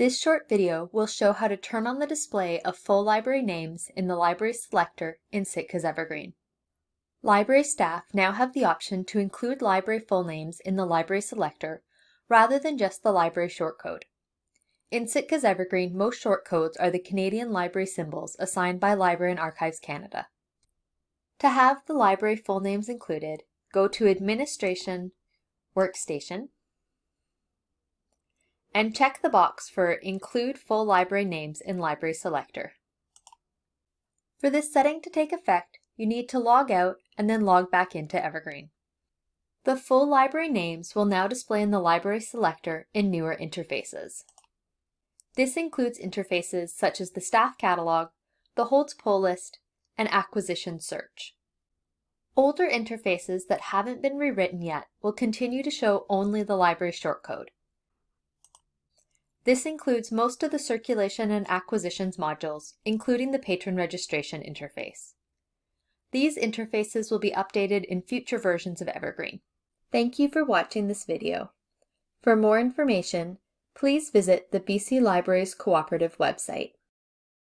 This short video will show how to turn on the display of full library names in the Library Selector in Sitka's Evergreen. Library staff now have the option to include library full names in the Library Selector rather than just the library shortcode. In Sitka's Evergreen, most shortcodes are the Canadian library symbols assigned by Library and Archives Canada. To have the library full names included, go to Administration, Workstation, and check the box for Include Full Library Names in Library Selector. For this setting to take effect, you need to log out and then log back into Evergreen. The full library names will now display in the Library Selector in newer interfaces. This includes interfaces such as the Staff Catalog, the Holds Pull List, and Acquisition Search. Older interfaces that haven't been rewritten yet will continue to show only the library shortcode. This includes most of the circulation and acquisitions modules, including the patron registration interface. These interfaces will be updated in future versions of Evergreen. Thank you for watching this video. For more information, please visit the BC Libraries Cooperative website.